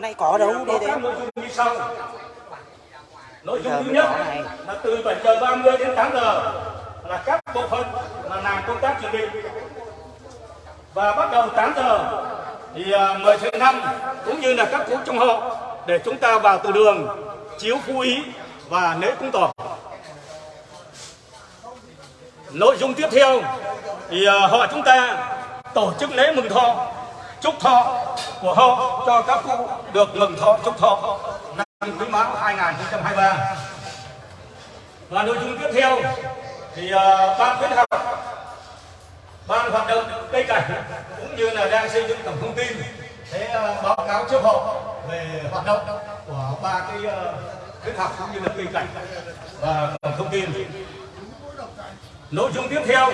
nay có đâu đi đấy nội dung như sau. Nội dung thứ nhất này. là từ 7 giờ 30 đến 8 giờ là các bộ phận là làm công tác chuẩn bị. Và bắt đầu 8 giờ thì à, mời thầy năm cũng như là các cụ trong họ để chúng ta vào từ đường chiếu phu ý và lễ cúng tỏ nội dung tiếp theo thì à, họ chúng ta tổ chức lễ mừng thọ chúc thọ của họ cho các cụ được mừng thọ chúc thọ. Năm quý mão 2023 và nội dung tiếp theo thì uh, ban khuyến học ban hoạt động cây cảnh cũng như là đang xây dựng tổng thông tin để uh, ờ, báo cáo trước họ về hoạt động của ba cái uh, khuyến học cũng như là cây cảnh và tổng thông tin nội dung tiếp theo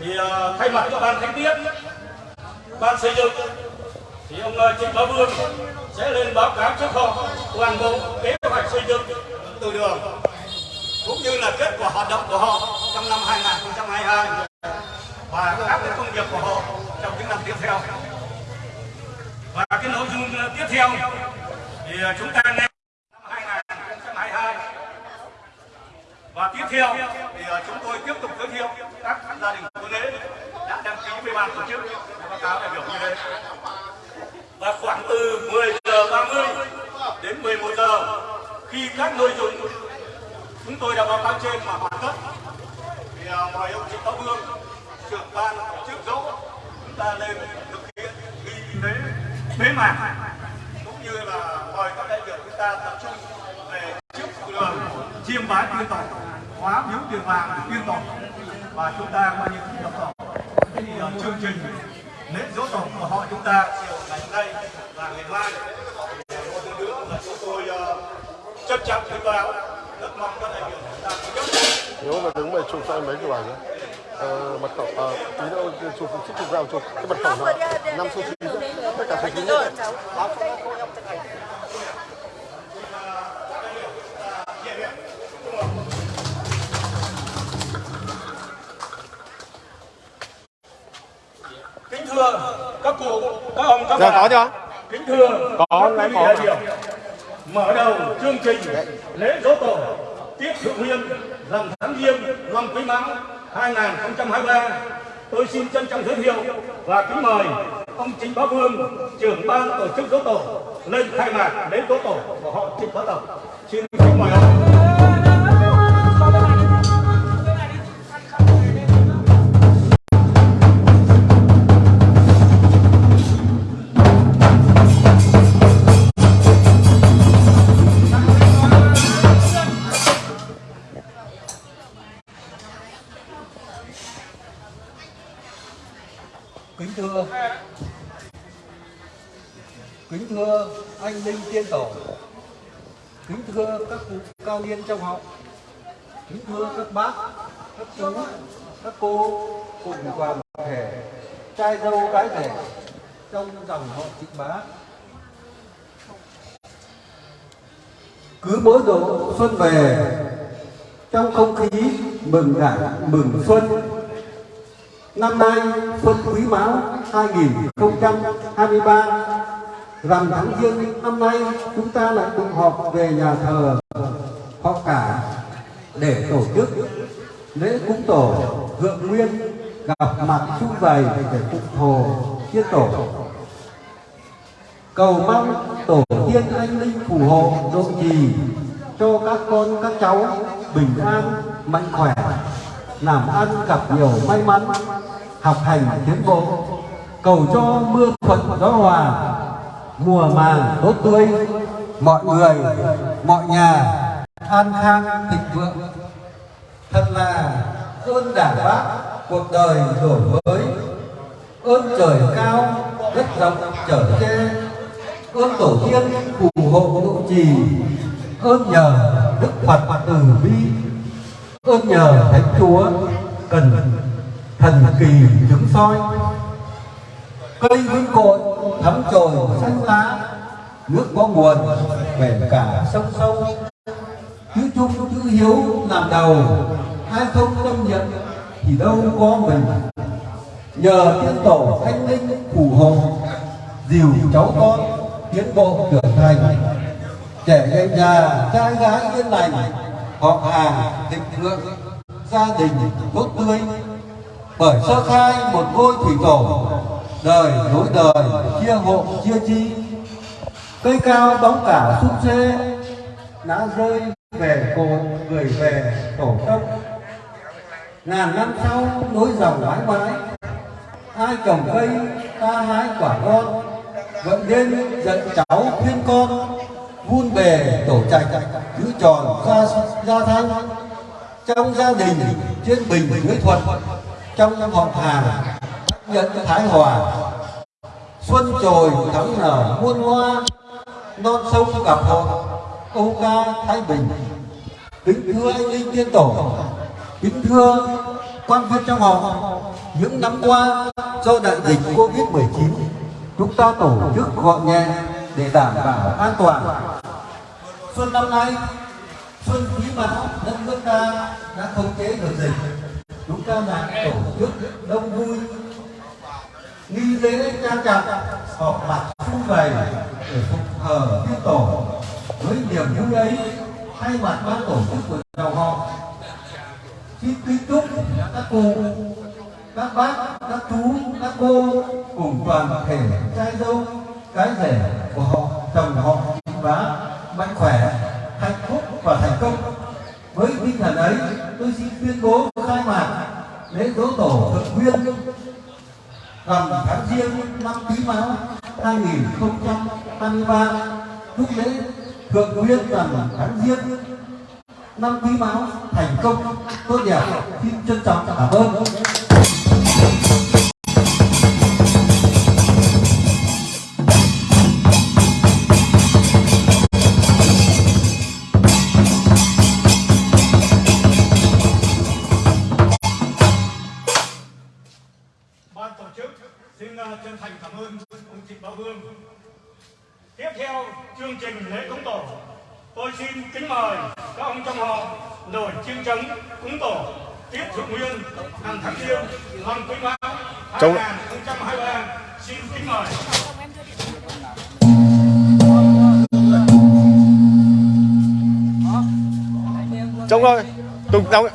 thì uh, thay mặt cho ban khánh tiết ban xây dựng thì ông Trịnh Bá Vương sẽ lên báo cáo trước họ, toàn bộ kế hoạch xây dựng từ đường, cũng như là kết quả hoạt động của họ trong năm 2022 và các cái công việc của họ trong những năm tiếp theo. Và cái nội dung tiếp theo thì chúng ta nghe năm 2022 và tiếp theo thì chúng tôi tiếp tục giới thiệu các gia đình của lễ đã đăng ký với ban tổ chức báo cáo đại biểu như thế. Và khoảng từ 10 giờ 30 đến 11 giờ, khi các nội dung chúng tôi đã báo cáo trên mà hoàn tất, thì à, mời ông Trịnh Táo Vương, trưởng ban tổ chức dỗ chúng ta lên thực hiện nghi lễ bế mạc, cũng như là mời các đại biểu chúng ta tập trung về trước đường chiêm bái tiên tổ, hóa miếu tiền vàng tiên tổ, và chúng ta coi như tập tổ thì à, chương trình lễ dỗ tổ của họ chúng ta chiều ngày hôm nay và ngày mai một lần nữa là chúng tôi à, trân trọng thông báo rất mong các đại biểu chúng ta nếu mà đứng mày chụp cho em mấy cái bài nhé ờ, mật khẩu ờ, tí nữa chụp chụp chụp vào chụp cái mật khẩu là năm số chín tất cả số chín nhé thưa các cụ các ông các Dạ, bà. có chưa? kính thưa Có, các quý có. đại biểu. Mở đầu chương trình lễ dỗ tổ tiết thượng nguyên rằm tháng giêng năm quý mão 2023 tôi xin trân trọng giới thiệu và kính mời ông Trịnh Bá Vương trưởng ban tổ chức dỗ tổ lên khai mạc lễ dỗ tổ của họ Trịnh Bá Tổng. Xin kính mời ông các cụ cao niên trong họ kính thưa các bác, các chú, các cô cùng toàn thể trai dâu gái rể trong dòng họ trịnh bá. Cứ mỗi độ xuân về, trong không khí mừng đảng mừng xuân, Năm nay Xuân Quý Mão 2023 Rằm tháng Giêng năm nay, chúng ta lại tụ họp về nhà thờ họ cả để tổ chức lễ cúng tổ thượng nguyên, gặp mặt chung vầy để phục thổ chiết tổ. Cầu mong tổ tiên anh linh phù hộ độ trì cho các con, các cháu bình an, mạnh khỏe, làm ăn gặp nhiều may mắn, học hành tiến bộ. Cầu cho mưa thuận gió hòa mùa màng tốt tươi. Mọi người, mọi nhà an khang thịnh vượng. Thật là ơn đảng bác cuộc đời đổi mới. Ơn trời cao, đất rộng trở che ơn tổ tiên phù hộ độ trì. Ơn nhờ đức phật từ bi. Ơn nhờ thánh chúa cần thần kỳ chứng soi. Cây vững cội thấm trồi xanh lá, nước có nguồn về cả sông sâu chữ chung, chữ hiếu làm đầu, ai không tâm nhận thì đâu có mình. Nhờ tiên tổ anh linh phù hộ, dìu cháu con tiến bộ trưởng thành. Trẻ danh nhà, trai gái yên lành, họ hàng thịnh vượng, gia đình tốt tươi. Bởi sơ khai một ngôi thủy tổ đời nối đời, chia hộ, chia chi. Cây cao bóng cả sung xê đã rơi về cội người về tổ tông. Ngàn năm sau, nối dòng mãi mãi. Ai trồng cây, ta hái quả ngon. Vậy nên dẫn cháu khuyên con, vun bề tổ trạch, giữ tròn gia gia thanh trong gia đình, trên bình dưới thuận. Trong họ hàng nhận thái hòa. Xuân trồi thắm nở muôn hoa, non sông gặp hội câu ca thái bình. Kính thưa anh linh tiên tổ, kính thưa quan viên trong họ. Những năm qua, do đại dịch covid 19 chúng ta tổ chức gọn nhẹ để đảm bảo an toàn. Xuân năm nay, xuân quý mão, đất nước ta đã khống chế được dịch. Chúng ta đã tổ chức đông vui nghi lễ trang trọng họp mặt xung vầy, để phục thờ tiên tổ. Với niềm vui ấy, thay mặt ban tổ chức của dòng họ xin kính chúc các cô các bác, các chú, các cô cùng toàn thể trai dâu, cái rể của họ, chồng họ vá mạnh khỏe, hạnh phúc và thành công. Với tinh thần ấy, tôi xin tuyên bố khai mạc lễ dỗ tổ thượng nguyên rằm tháng riêng năm quý mão 2023 chúc lễ, thượng nguyên rằm tháng riêng năm quý mão thành công. Tốt đẹp, xin trân trọng cảm ơn. Tiếp theo chương trình lễ cúng tổ, tôi xin kính mời các ông trong họ nổi chiêng trống cúng tổ tiếp thượng nguyên hàng tháng riêng năm quý mão Trong- 2023 xin kính mời. Trông thôi Tùng đóng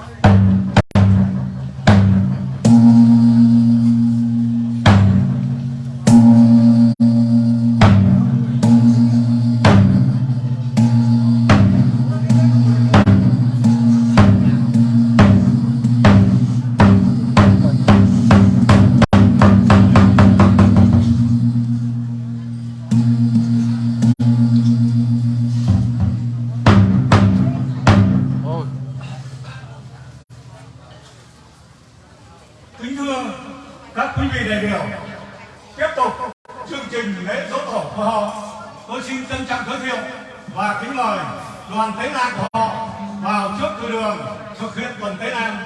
đoàn tế nam của họ vào trước cửa đường thực hiện tuần tế nam.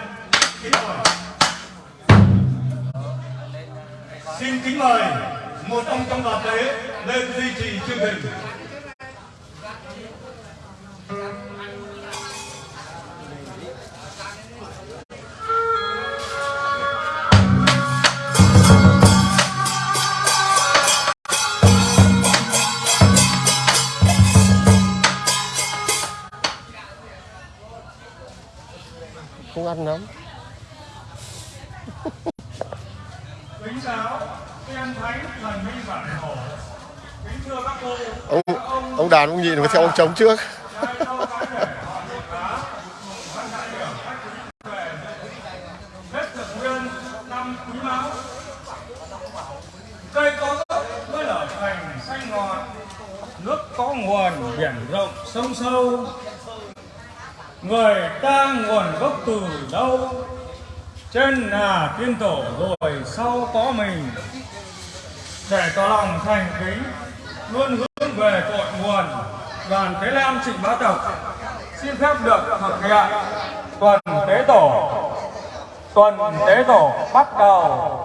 Kính mời. Xin kính mời một ông trong đoàn tế lên duy trì chương trình. Ăn lắm Kính chào, tiên thánh thần minh bản thổ. Kính thưa các cô, Ông các ông ông đàn ông nhịn phải theo ông trống trước cây có gốc mới lở thành xanh ngọt nước có nguồn biển rộng sông sâu người ta nguồn gốc từ đâu? Trên là tiên tổ rồi sau có mình. Để tỏ lòng thành kính, luôn hướng về cội nguồn, đoàn thế lam trịnh bá tộc. Xin phép được thực hiện tuần tế tổ, tuần tế tổ bắt đầu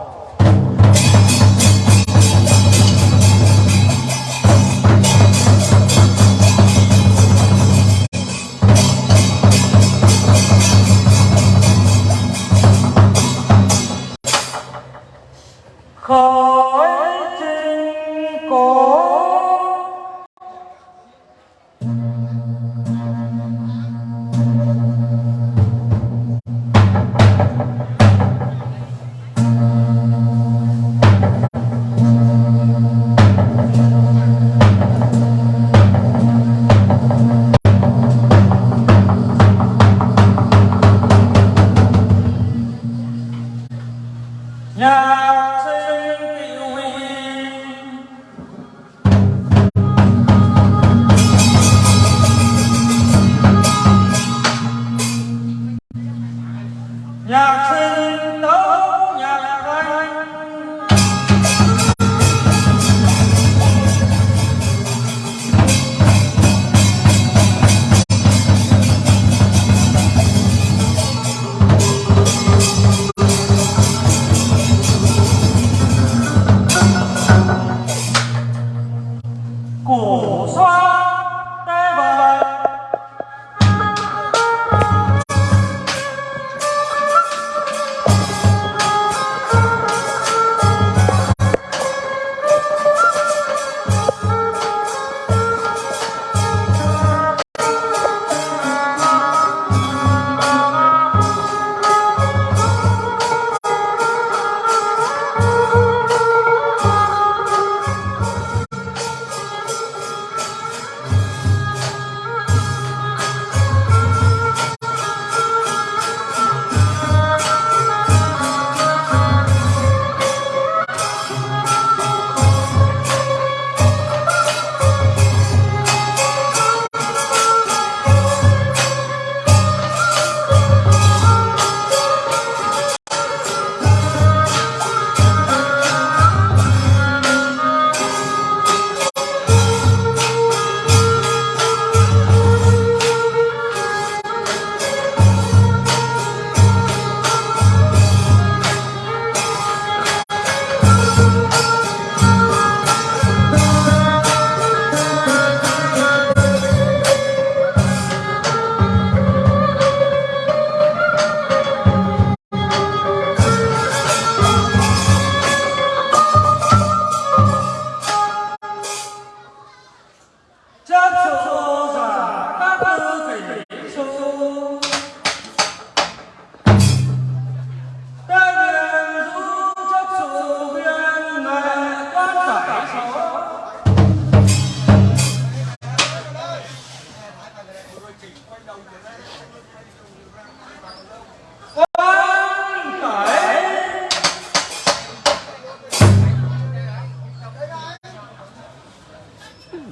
call.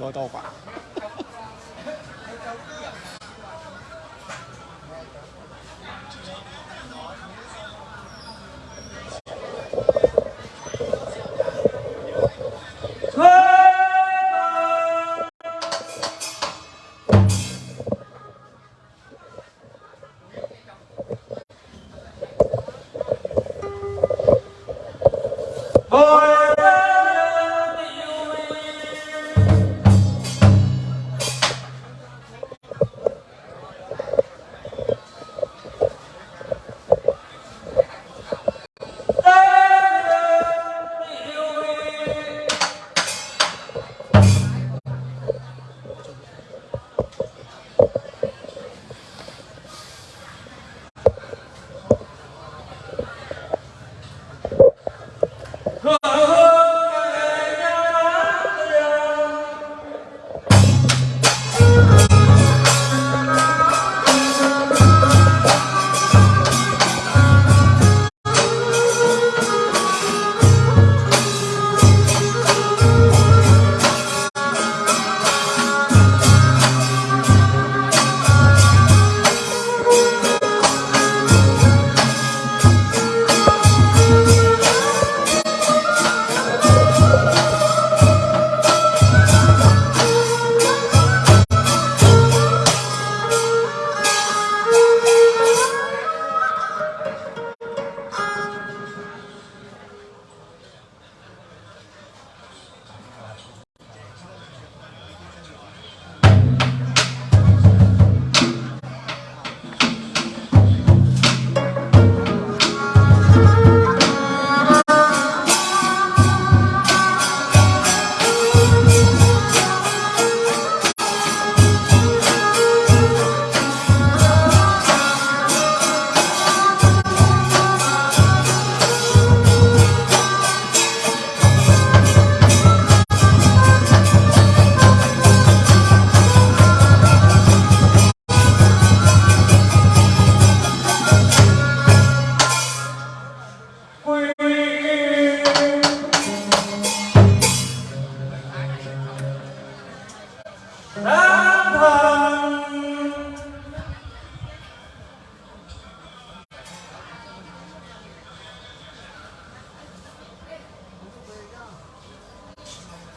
我都好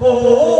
哦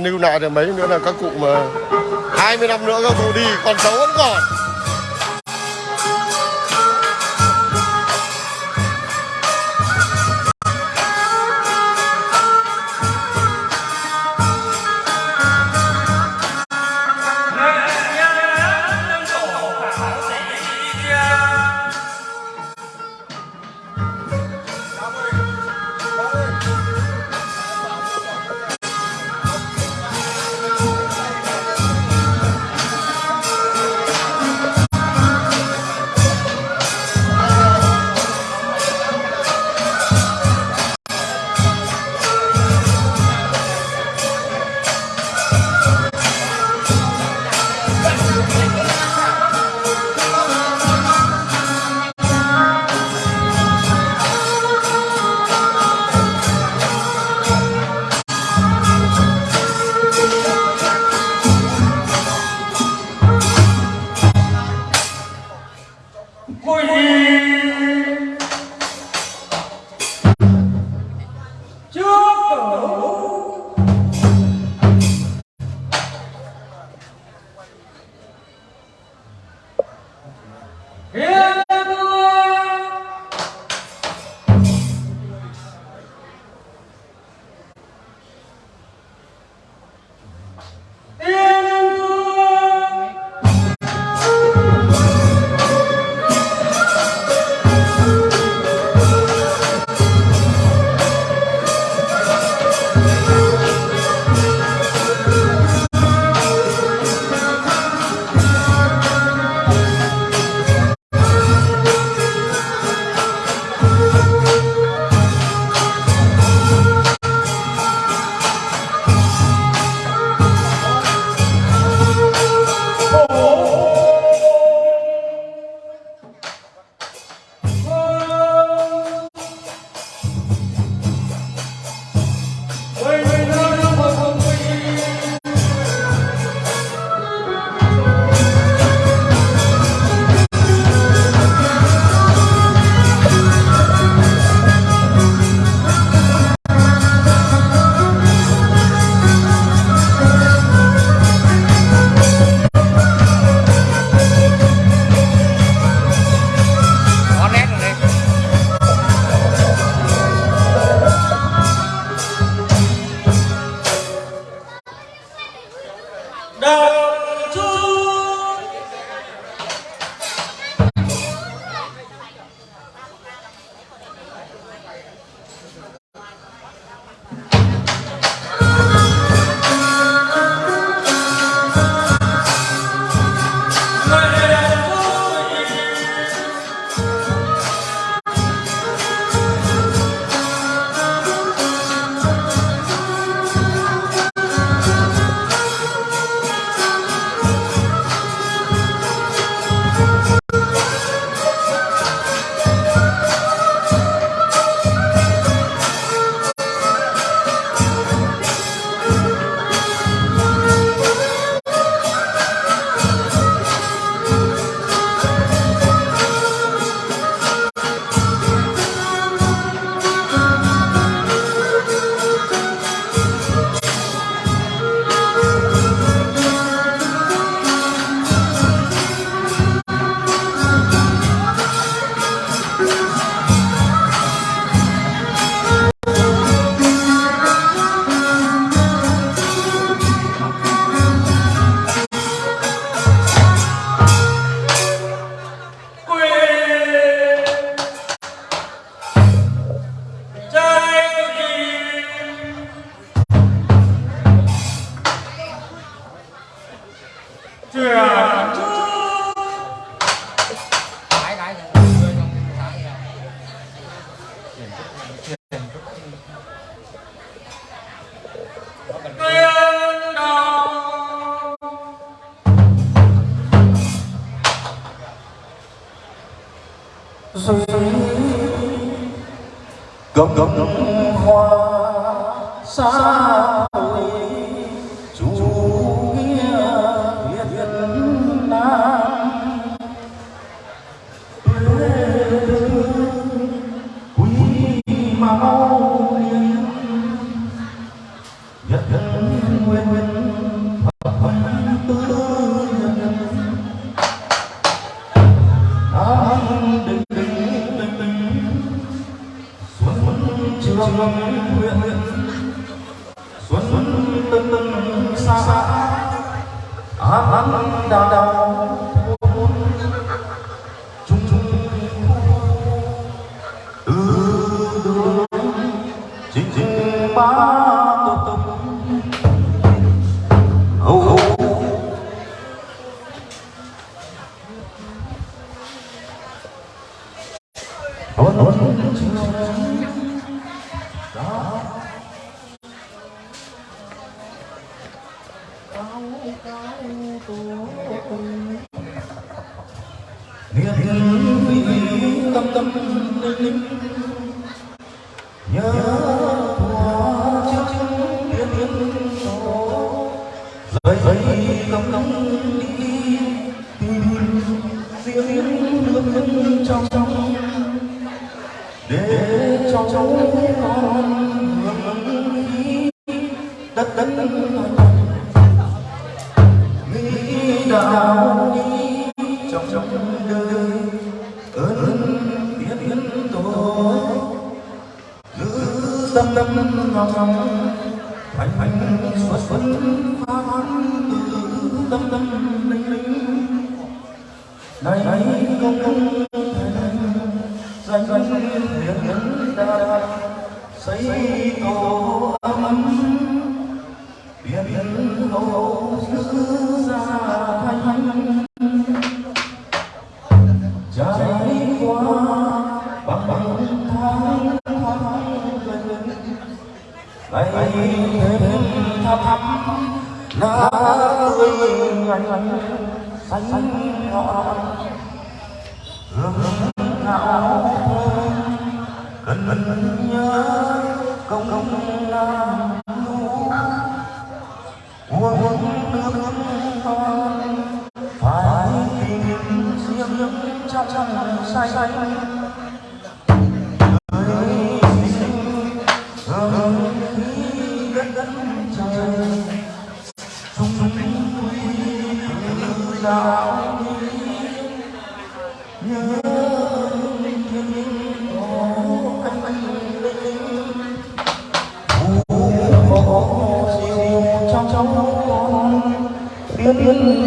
cái này lưu lại được mấy nữa là các cụ mà 20 năm nữa các cụ đi còn xấu vẫn còn. Hiến Go, go, go. Rời rời công công đi riêng lương lương trong trong để cho cháu con hưởng đi đất đất nghĩ đạo đi trong trong đời ơn biết yên tổ giữ tâm tâm lòng lòng tâm tâm linh linh này này công công thành danh danh hiền đa xây tổ âm ấm biển biển hồ giữ ra thanh thanh trải qua bằng bằng tháng tháng gần ngày thêm thăm thăm lá tươi ngành xanh ngọn hương ngạo cần nhớ công công nam uống uống nước nước phải tìm riêng trong trong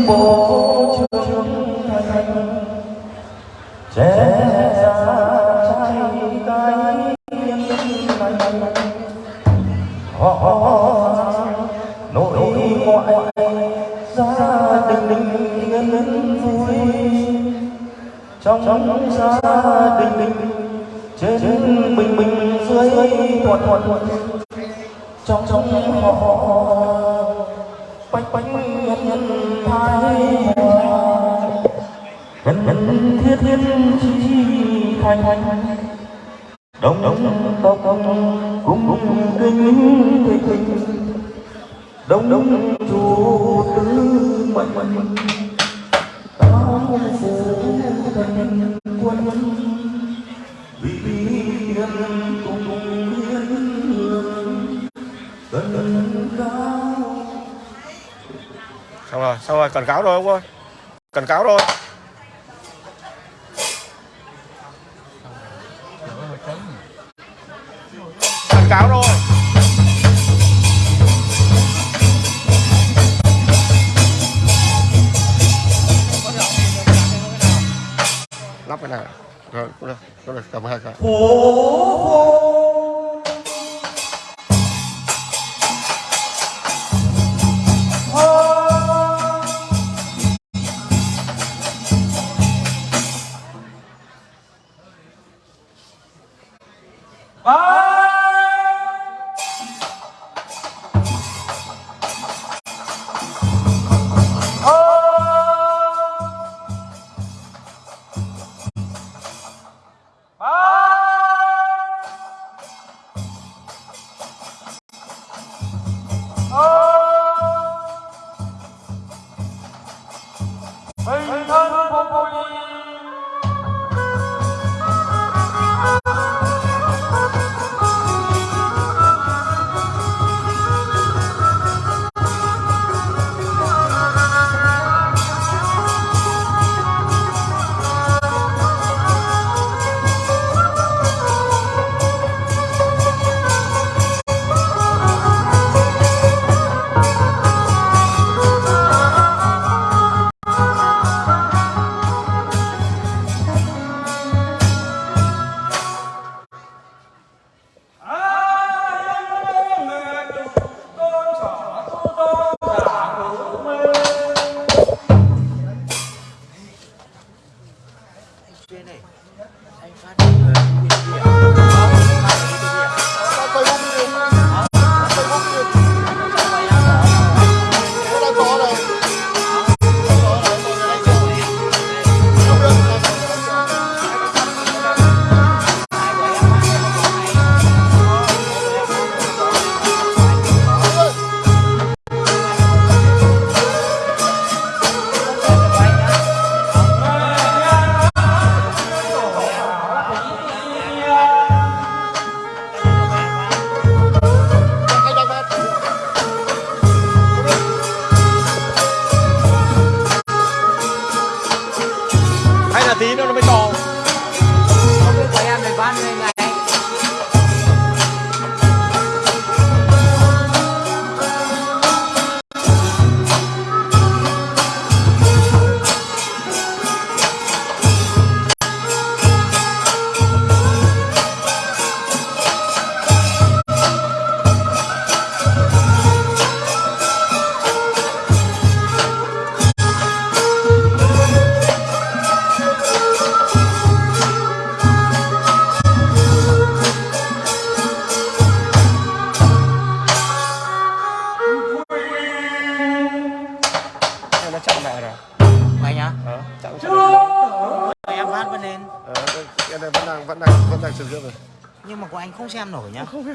bộ trường thành trẻ trong trong gia đình đình trên bình bình dưới thuận thuận trong trong họ, bách bách nhân nhân thái nhân nhân thiết thiết chi thành thành. Đông đông tộc cùng cùng kinh thịnh thịnh. Đông đông chủ tứ mệnh. Mệnh tam phủ quân vì cùng hương cần xong rồi xong rồi cần cáo rồi ông ơi. Cần cáo rồi 哦 xem nổi nhá. Không biết